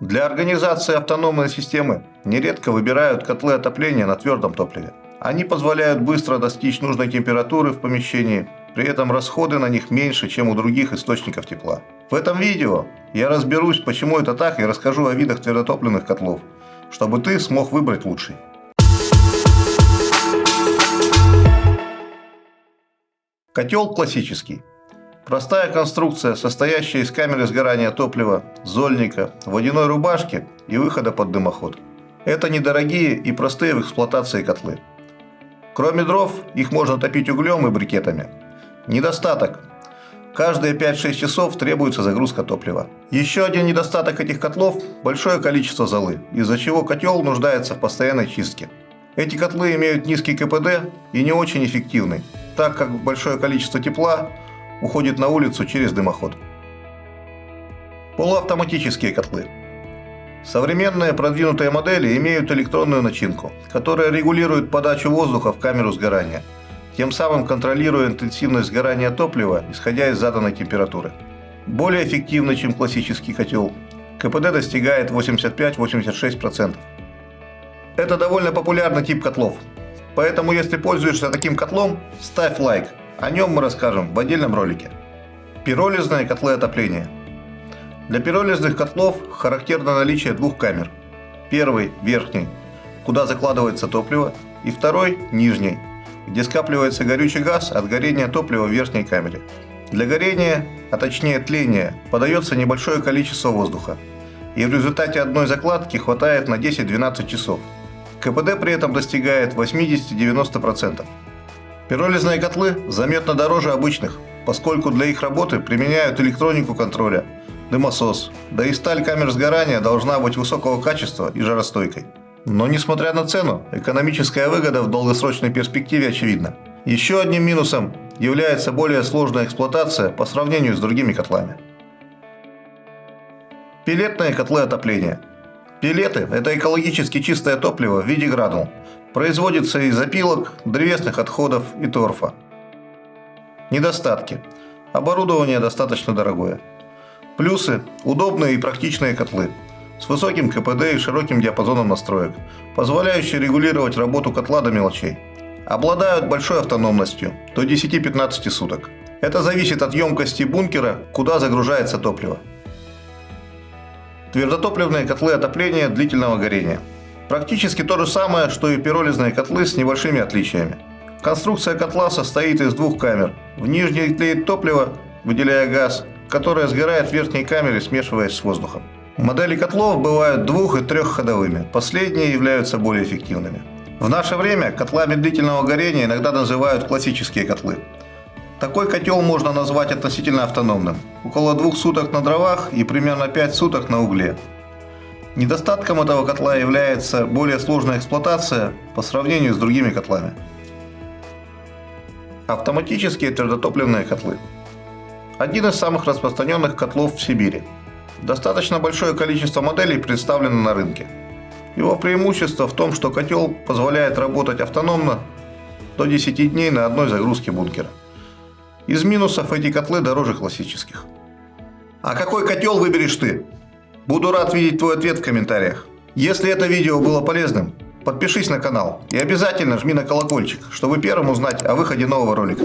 Для организации автономной системы нередко выбирают котлы отопления на твердом топливе. Они позволяют быстро достичь нужной температуры в помещении, при этом расходы на них меньше, чем у других источников тепла. В этом видео я разберусь, почему это так и расскажу о видах твердотопливных котлов, чтобы ты смог выбрать лучший. Котел классический. Простая конструкция, состоящая из камеры сгорания топлива, зольника, водяной рубашки и выхода под дымоход. Это недорогие и простые в эксплуатации котлы. Кроме дров, их можно топить углем и брикетами. Недостаток. Каждые 5-6 часов требуется загрузка топлива. Еще один недостаток этих котлов – большое количество золы, из-за чего котел нуждается в постоянной чистке. Эти котлы имеют низкий КПД и не очень эффективны, так как большое количество тепла уходит на улицу через дымоход. Полуавтоматические котлы. Современные продвинутые модели имеют электронную начинку, которая регулирует подачу воздуха в камеру сгорания, тем самым контролируя интенсивность сгорания топлива, исходя из заданной температуры. Более эффективно, чем классический котел. КПД достигает 85-86%. Это довольно популярный тип котлов. Поэтому, если пользуешься таким котлом, ставь лайк. О нем мы расскажем в отдельном ролике. Пиролизные котлы отопления. Для пиролизных котлов характерно наличие двух камер. Первый – верхний, куда закладывается топливо, и второй – нижний, где скапливается горючий газ от горения топлива в верхней камере. Для горения, а точнее тления, подается небольшое количество воздуха, и в результате одной закладки хватает на 10-12 часов. КПД при этом достигает 80-90%. Пиролизные котлы заметно дороже обычных, поскольку для их работы применяют электронику контроля, дымосос, да и сталь камер сгорания должна быть высокого качества и жаростойкой. Но несмотря на цену, экономическая выгода в долгосрочной перспективе очевидна. Еще одним минусом является более сложная эксплуатация по сравнению с другими котлами. Пилетные котлы отопления – Пилеты – это экологически чистое топливо в виде гранул. Производится из опилок, древесных отходов и торфа. Недостатки. Оборудование достаточно дорогое. Плюсы – удобные и практичные котлы с высоким КПД и широким диапазоном настроек, позволяющие регулировать работу котла до мелочей. Обладают большой автономностью – до 10-15 суток. Это зависит от емкости бункера, куда загружается топливо. Твердотопливные котлы отопления длительного горения. Практически то же самое, что и пиролизные котлы с небольшими отличиями. Конструкция котла состоит из двух камер. В нижней тлеет топливо, выделяя газ, которое сгорает в верхней камере, смешиваясь с воздухом. Модели котлов бывают двух- и трехходовыми, последние являются более эффективными. В наше время котлами длительного горения иногда называют классические котлы. Такой котел можно назвать относительно автономным. Около двух суток на дровах и примерно 5 суток на угле. Недостатком этого котла является более сложная эксплуатация по сравнению с другими котлами. Автоматические твердотопливные котлы. Один из самых распространенных котлов в Сибири. Достаточно большое количество моделей представлено на рынке. Его преимущество в том, что котел позволяет работать автономно до 10 дней на одной загрузке бункера. Из минусов эти котлы дороже классических. А какой котел выберешь ты? Буду рад видеть твой ответ в комментариях. Если это видео было полезным, подпишись на канал и обязательно жми на колокольчик, чтобы первым узнать о выходе нового ролика.